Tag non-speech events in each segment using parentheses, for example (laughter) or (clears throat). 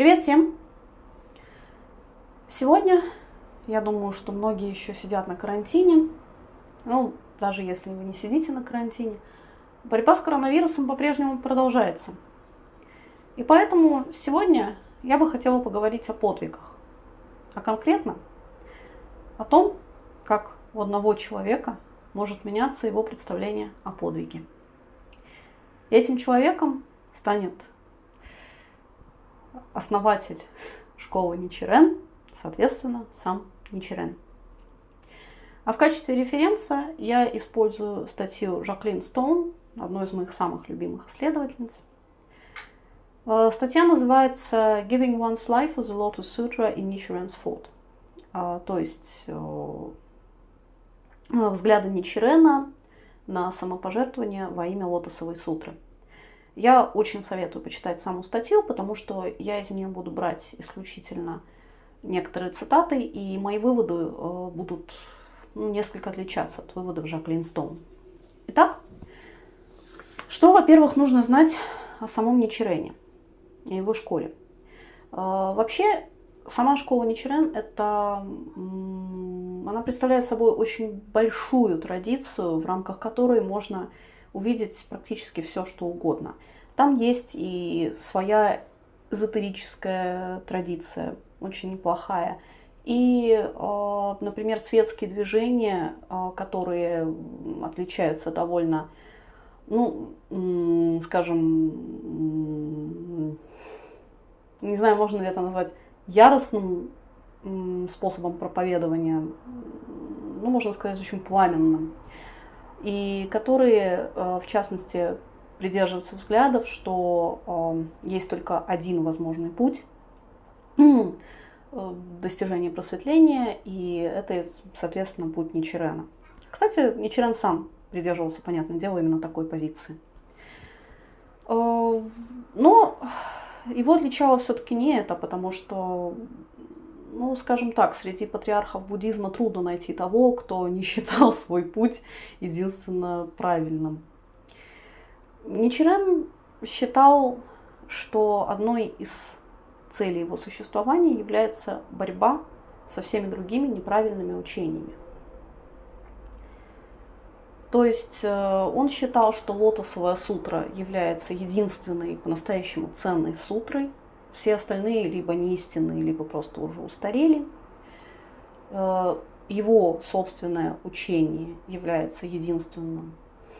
Привет всем! Сегодня, я думаю, что многие еще сидят на карантине. Ну, даже если вы не сидите на карантине. Борьба с коронавирусом по-прежнему продолжается. И поэтому сегодня я бы хотела поговорить о подвигах. А конкретно о том, как у одного человека может меняться его представление о подвиге. Этим человеком станет основатель школы Ничерен, соответственно, сам Ничерен. А в качестве референса я использую статью Жаклин Стоун, одной из моих самых любимых исследовательниц. Э, статья называется «Giving one's life as a Lotus Sutra in Nichiren's Thought». А, то есть э, взгляды Ничирена на самопожертвование во имя Лотосовой сутры. Я очень советую почитать саму статью, потому что я из нее буду брать исключительно некоторые цитаты, и мои выводы э, будут ну, несколько отличаться от выводов Жаклин Стоун. Итак, что, во-первых, нужно знать о самом Ничирене и его школе? Э, вообще, сама школа Ничирен – это она представляет собой очень большую традицию, в рамках которой можно увидеть практически все, что угодно. Там есть и своя эзотерическая традиция, очень неплохая. И, э, например, светские движения, э, которые отличаются довольно, ну, скажем, не знаю, можно ли это назвать яростным способом проповедования, ну, можно сказать, очень пламенным, и которые, э, в частности, придерживаются взглядов, что э, есть только один возможный путь (clears throat) э, достижения просветления, и это, соответственно, путь Ничерена. Кстати, Ничерен сам придерживался, понятное дело, именно такой позиции. Но его отличало все-таки не это, потому что ну, скажем так, среди патриархов буддизма трудно найти того, кто не считал свой путь единственно правильным. Ничирен считал, что одной из целей его существования является борьба со всеми другими неправильными учениями. То есть э, он считал, что лотосовая сутра является единственной по-настоящему ценной сутрой, все остальные либо не истинные, либо просто уже устарели. Э, его собственное учение является единственным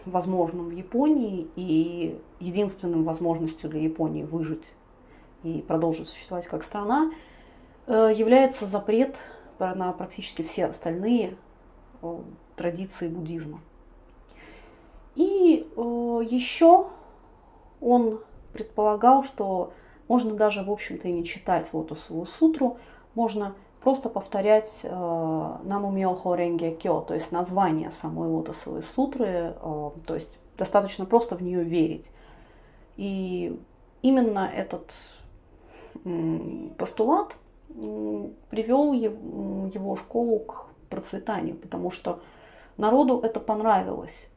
возможным в Японии и единственным возможностью для Японии выжить и продолжить существовать как страна э, является запрет на практически все остальные э, традиции буддизма. И еще он предполагал, что можно даже, в общем-то, и не читать Лотосову сутру, можно просто повторять э, Наму Миохо Ренге Кё, то есть название самой Лотосовой сутры, э, то есть достаточно просто в нее верить. И именно этот постулат привел его школу к процветанию, потому что народу это понравилось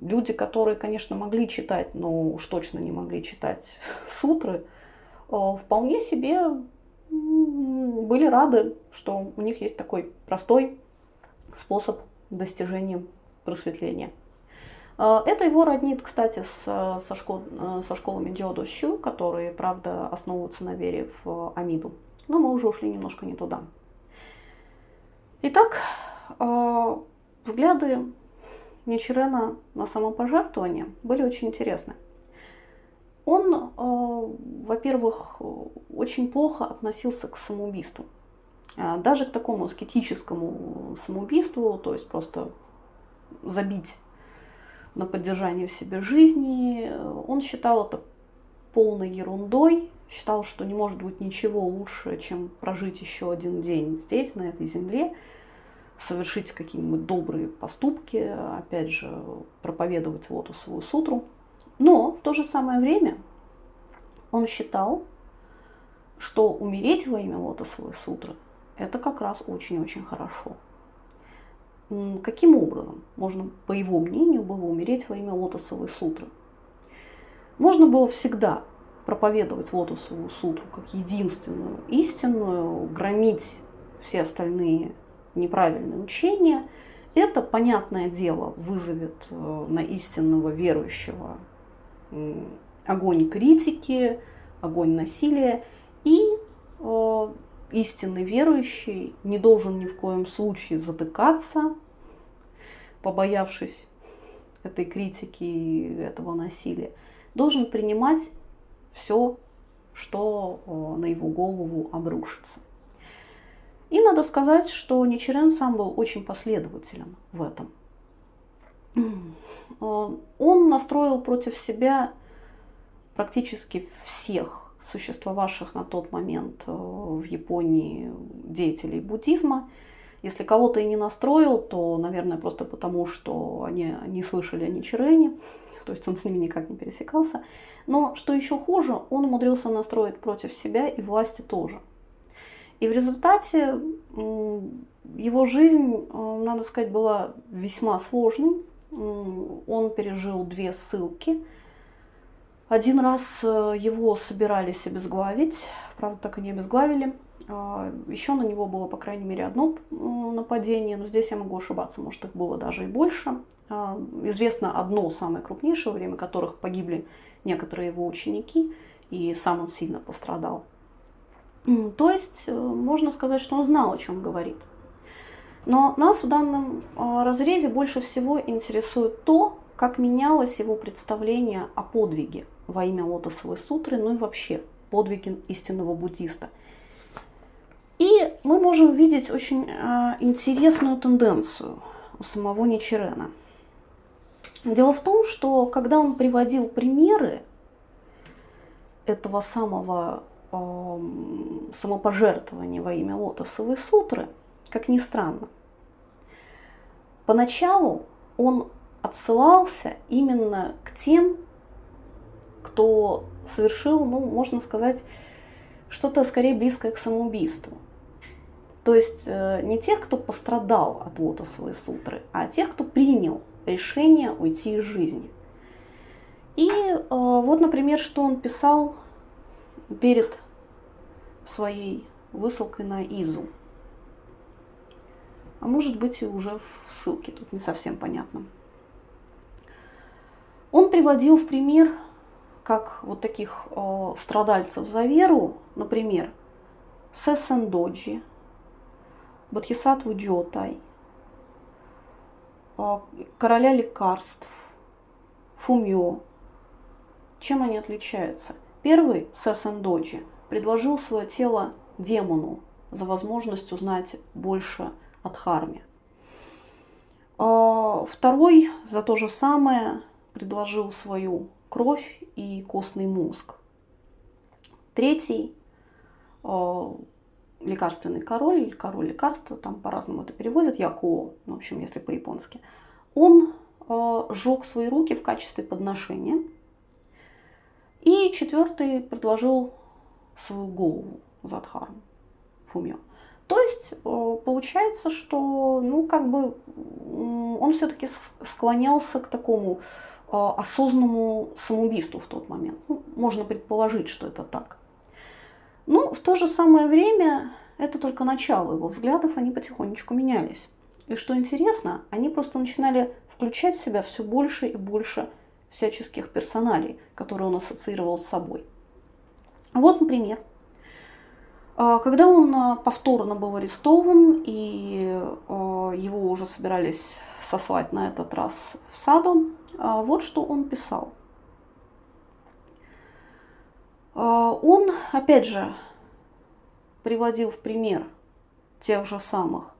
люди, которые, конечно, могли читать, но уж точно не могли читать (laughs) сутры, вполне себе были рады, что у них есть такой простой способ достижения просветления. Э, это его роднит, кстати, с, со, школ, э, со школами Джодо Щу, которые, правда, основываются на вере в Амиду. Но мы уже ушли немножко не туда. Итак, взгляды Ничерена на самопожертвование были очень интересны. Он, э, во-первых, очень плохо относился к самоубийству. Э, даже к такому аскетическому самоубийству, то есть просто забить на поддержание в себе жизни. Он считал это полной ерундой, считал, что не может быть ничего лучше, чем прожить еще один день здесь, на этой земле, совершить какие-нибудь добрые поступки, опять же, проповедовать лотосовую сутру – но в то же самое время он считал, что умереть во имя лотосовой сутры – это как раз очень-очень хорошо. Каким образом можно, по его мнению, было умереть во имя лотосовой сутры? Можно было всегда проповедовать Лотосову сутру как единственную истинную, громить все остальные неправильные учения, это, понятное дело, вызовет э, на истинного верующего огонь критики, огонь насилия, и э, истинный верующий не должен ни в коем случае затыкаться, побоявшись этой критики и этого насилия, должен принимать все, что э, на его голову обрушится. И надо сказать, что Ничерен сам был очень последователен в этом. Э, он настроил против себя практически всех существовавших на тот момент э, в Японии деятелей буддизма. Если кого-то и не настроил, то, наверное, просто потому, что они не слышали о Ничирене, то есть он с ними никак не пересекался. Но, что еще хуже, он умудрился настроить против себя и власти тоже. И в результате его жизнь, э, надо сказать, была весьма сложной. Он пережил две ссылки – один раз э, его собирались обезглавить, правда, так и не обезглавили. А, Еще на него было, по крайней мере, одно нападение, но здесь я могу ошибаться, может, их было даже и больше. А, известно одно самое крупнейшее, во время которых погибли некоторые его ученики, и сам он сильно пострадал. То есть, э, можно сказать, что он знал, о чем говорит. Но нас в данном а, разрезе больше всего интересует то, как менялось его представление о подвиге во имя Лотосовой сутры, ну и вообще подвиги истинного буддиста. И мы можем видеть очень э, интересную тенденцию у самого Ничерена. Дело в том, что когда он приводил примеры этого самого самопожертвования во имя Лотосовой сутры, как ни странно, поначалу он отсылался именно к тем, кто совершил, ну, можно сказать, что-то скорее близкое к самоубийству. То есть э, не тех, кто пострадал от лотосовой сутры, а тех, кто принял решение уйти из жизни. И э, вот, например, что он писал перед своей высылкой на Изу. А может быть и уже в ссылке, тут не совсем понятно. Он приводил в пример, как вот таких э, страдальцев за веру, например, Сесен Доджи, Бодхисаттву Джотай, э, короля лекарств, Фумьо. Чем они отличаются? Первый, Сесен Доджи, предложил свое тело демону за возможность узнать больше о Дхарме. Э, второй за то же самое предложил свою кровь и костный мозг. Третий э, лекарственный король, или король лекарства, там по-разному это переводят, Якуо, в общем, если по-японски, он сжег свои руки в качестве подношения. И четвертый предложил свою голову Задхарму, Фумио. То есть э, получается, что ну, как бы он все-таки склонялся к такому Э, осознанному самоубийству в тот момент. Ну, можно предположить, что это так. Но в то же самое время это только начало его взглядов, они потихонечку менялись. И что интересно, они просто начинали включать в себя все больше и больше всяческих персоналей, которые он ассоциировал с собой. Вот, например, когда он э, повторно был арестован и его уже собирались сослать на этот раз в саду, а, вот что он писал. А, он, опять же, приводил в пример тех же самых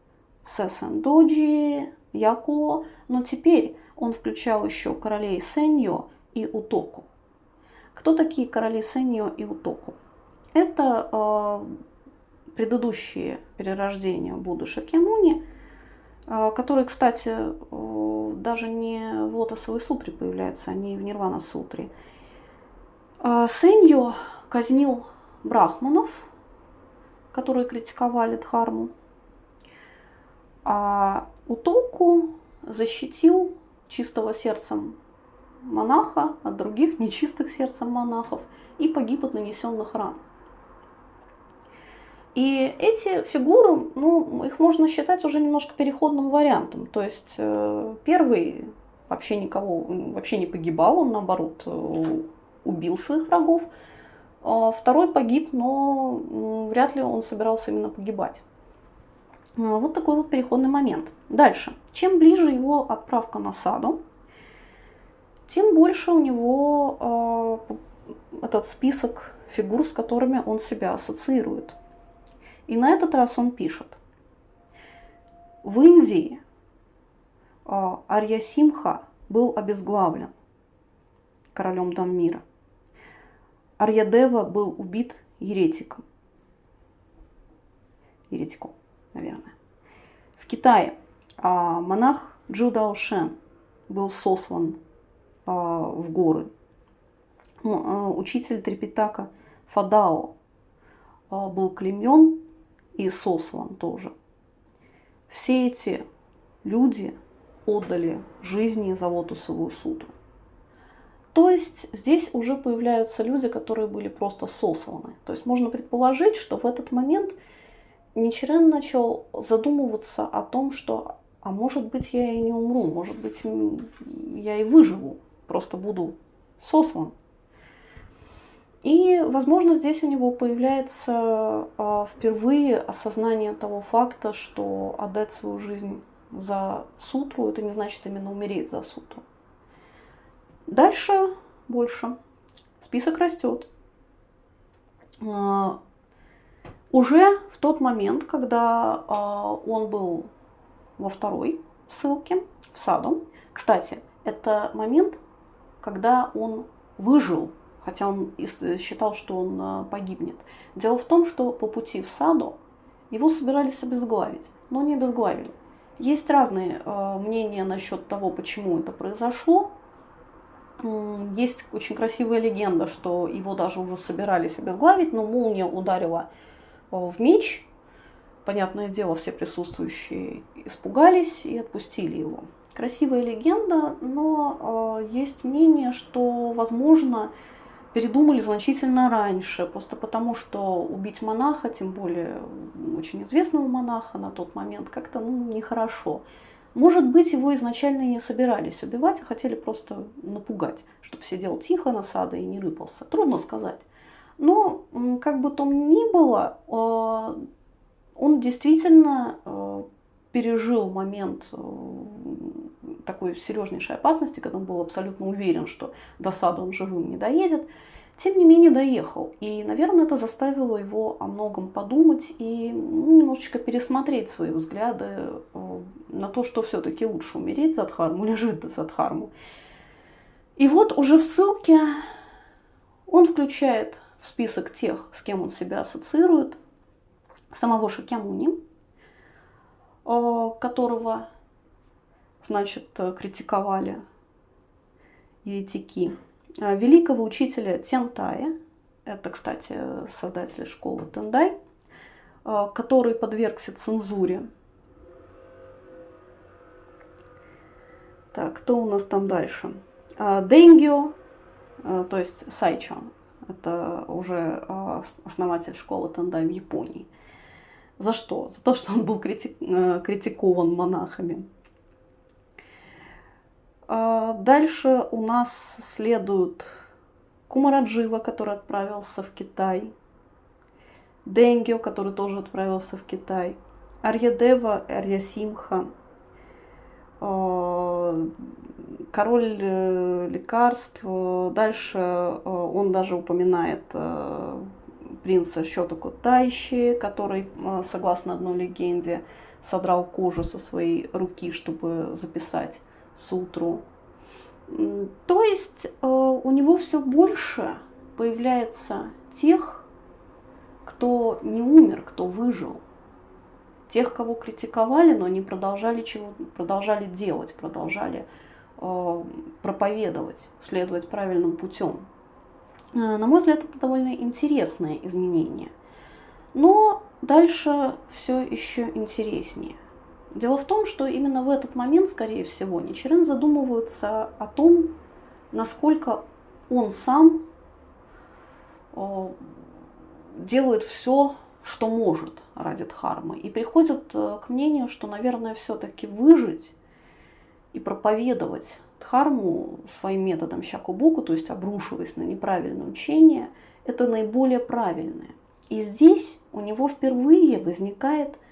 Сесен Доджи, Яко, но теперь он включал еще королей Сеньо и Утоку. Кто такие короли Сеньо и Утоку? Это э, предыдущие перерождения Будды Шакьямуни – а, которые, кстати, даже не в Лотосовой сутре появляются, они в Нирвана сутре. А, Сэньо казнил брахманов, которые критиковали Дхарму, а Утоку защитил чистого сердцем монаха от других нечистых сердцем монахов и погиб от нанесенных ран. И эти фигуры, ну, их можно считать уже немножко переходным вариантом. То есть э, первый вообще никого, вообще не погибал, он наоборот э, убил своих врагов. А второй погиб, но вряд ли он собирался именно погибать. А, вот такой вот переходный момент. Дальше. Чем ближе его отправка на саду, тем больше у него э, этот список фигур, с которыми он себя ассоциирует. И на этот раз он пишет. В Индии э, Арья Симха был обезглавлен королем Даммира. Арьядева был убит еретиком. Еретиком, наверное. В Китае а, монах Джудао Шен был сослан а, в горы. А, учитель Трепетака Фадао а, был клеймен и сослан тоже. Все эти люди отдали жизни за Лотосовую сутру. То есть здесь уже появляются люди, которые были просто сосланы. То есть можно предположить, что в этот момент Ничерен начал задумываться о том, что а может быть я и не умру, может быть я и выживу, просто буду сослан. И, возможно, здесь у него появляется а, впервые осознание того факта, что отдать свою жизнь за сутру, это не значит именно умереть за сутру. Дальше больше. Список растет. А, уже в тот момент, когда а, он был во второй ссылке, в саду, кстати, это момент, когда он выжил хотя он считал, что он э, погибнет. Дело в том, что по пути в саду его собирались обезглавить, но не обезглавили. Есть разные э, мнения насчет того, почему это произошло. Есть очень красивая легенда, что его даже уже собирались обезглавить, но молния ударила э, в меч. Понятное дело, все присутствующие испугались и отпустили его. Красивая легенда, но э, есть мнение, что, возможно, передумали значительно раньше, просто потому что убить монаха, тем более очень известного монаха на тот момент, как-то ну, нехорошо. Может быть, его изначально не собирались убивать, а хотели просто напугать, чтобы сидел тихо на саде и не рыпался. Трудно сказать. Но, как бы там ни было, э, он действительно э, пережил момент э, такой серьезнейшей опасности, когда он был абсолютно уверен, что до сада он живым не доедет. Тем не менее доехал. И, наверное, это заставило его о многом подумать и ну, немножечко пересмотреть свои взгляды э, на то, что все-таки лучше умереть за Дхарму или жить за Дхарму. И вот уже в ссылке он включает в список тех, с кем он себя ассоциирует, самого Шакьямуни, Э, которого, значит, критиковали еретики, э, великого учителя Тентая, это, кстати, создатель школы Тендай, э, который подвергся цензуре. Так, кто у нас там дальше? Денгио, то есть Сайчо, это уже основатель школы Тендай в Японии. За что? За то, что он был критик, э, критикован монахами. А дальше у нас следует Кумараджива, который отправился в Китай, Денгио, который тоже отправился в Китай, Арьядева, Арьясимха, э, король э, лекарств. Дальше он даже упоминает принца Щотоку Тайщи, который, а, согласно одной легенде, содрал кожу со своей руки, чтобы записать сутру. То есть а, у него все больше появляется тех, кто не умер, кто выжил. Тех, кого критиковали, но они продолжали, чего, продолжали делать, продолжали э, проповедовать, следовать правильным путем. Э, на мой взгляд, это довольно интересное изменение. Но дальше все еще интереснее. Дело в том, что именно в этот момент, скорее всего, Ничерен задумывается о том, насколько он сам делает все, что может ради дхармы. И приходит к мнению, что, наверное, все-таки выжить и проповедовать дхарму своим методом щакубуку, то есть обрушиваясь на неправильное учение, это наиболее правильное. И здесь у него впервые возникает э,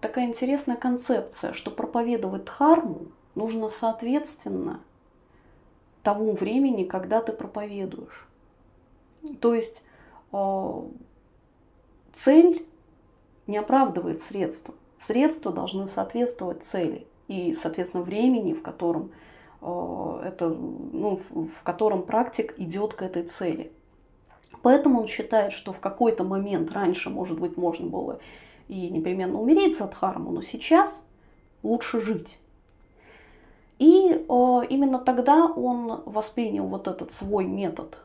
такая интересная концепция, что проповедовать дхарму нужно соответственно тому времени, когда ты проповедуешь. То есть э, цель не оправдывает средства. Средства должны соответствовать цели и, соответственно, времени, в котором, э, это, ну, в котором практик идет к этой цели. Поэтому он считает, что в какой-то момент раньше, может быть, можно было и непременно умереть за дхарму, но сейчас лучше жить. И э, именно тогда он воспринял вот этот свой метод,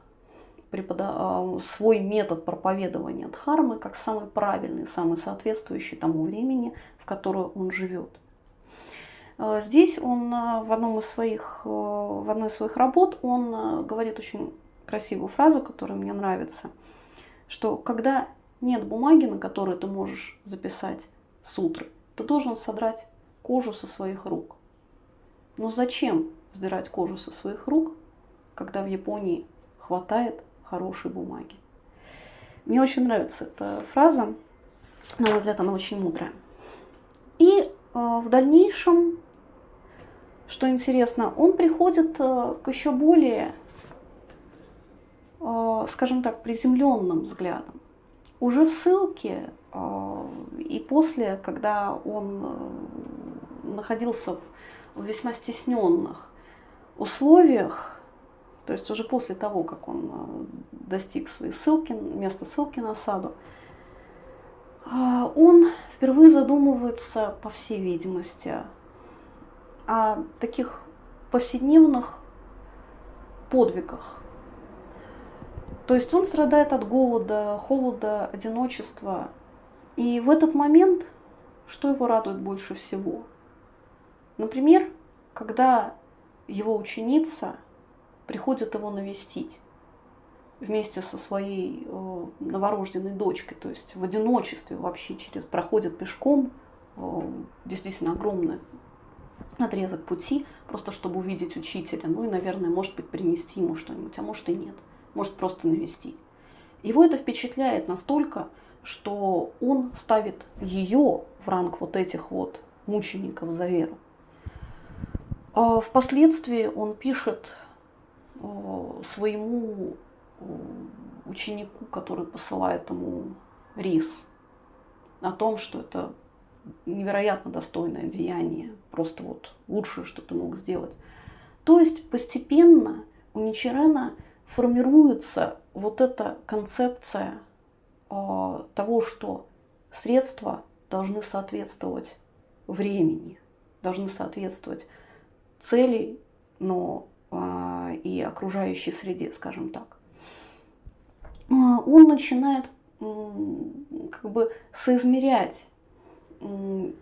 препода... э, свой метод проповедования дхармы как самый правильный, самый соответствующий тому времени, в которое он живет. Э, здесь он э, в, одном из своих, в одной из своих работ он говорит очень красивую фразу, которая мне нравится, что когда нет бумаги, на которой ты можешь записать сутры, ты должен содрать кожу со своих рук. Но зачем сдирать кожу со своих рук, когда в Японии хватает хорошей бумаги? Мне очень нравится эта фраза. На мой взгляд, она очень мудрая. И э, в дальнейшем, что интересно, он приходит э, к еще более, э, скажем так, приземленным взглядам. Уже в ссылке э, и после, когда он э, находился в в весьма стесненных условиях, то есть уже после того, как он э, достиг своей ссылки, места ссылки на саду, а, он впервые задумывается, по всей видимости, о таких повседневных подвигах. То есть он страдает от голода, холода, одиночества. И в этот момент, что его радует больше всего – Например, когда его ученица приходит его навестить вместе со своей э, новорожденной дочкой, то есть в одиночестве вообще через проходит пешком э, действительно огромный отрезок пути, просто чтобы увидеть учителя, ну и, наверное, может быть, принести ему что-нибудь, а может и нет, может просто навестить. Его это впечатляет настолько, что он ставит ее в ранг вот этих вот мучеников за веру. А впоследствии он пишет э, своему э, ученику, который посылает ему рис, о том, что это невероятно достойное деяние, просто вот лучшее, что ты мог сделать. То есть постепенно у Ничерена формируется вот эта концепция э, того, что средства должны соответствовать времени, должны соответствовать целей, но а, и окружающей среде, скажем так. А, он начинает как бы соизмерять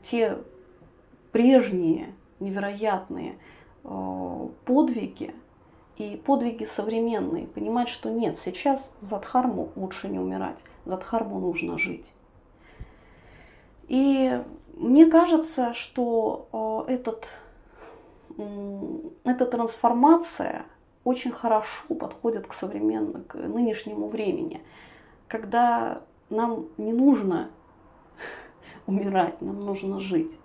те прежние невероятные подвиги и подвиги современные, понимать, что нет, сейчас за Дхарму лучше не умирать, за Дхарму нужно жить. И мне кажется, что этот эта трансформация очень хорошо подходит к современному, к нынешнему времени, когда нам не нужно (laughs) умирать, нам нужно жить.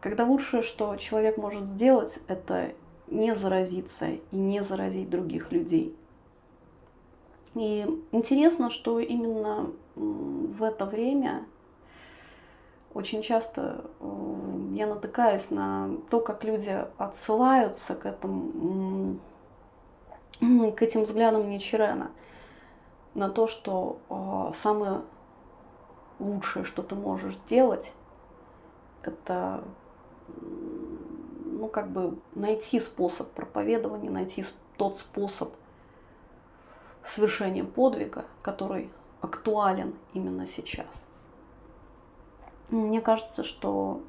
Когда лучшее, что человек может сделать, это не заразиться и не заразить других людей. И интересно, что именно в это время очень часто э, я натыкаюсь на то, как люди отсылаются к этому, (clears throat) к этим взглядам Ничерена, на то, что э, самое лучшее, что ты можешь сделать, это ну, как бы найти способ проповедования, найти тот способ совершения подвига, который актуален именно сейчас. Мне кажется, что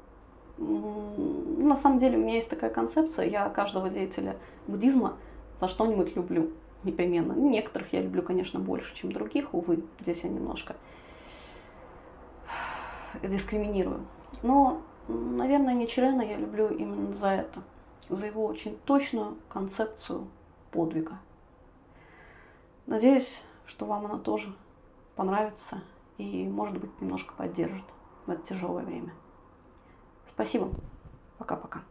на самом деле у меня есть такая концепция, я каждого деятеля буддизма за что-нибудь люблю. непременно. Некоторых я люблю, конечно, больше, чем других, увы, здесь я немножко дискриминирую. Но, наверное, Ничерена я люблю именно за это, за его очень точную концепцию подвига. Надеюсь, что вам она тоже понравится и, может быть, немножко поддержит в это тяжелое время. Спасибо. Пока-пока.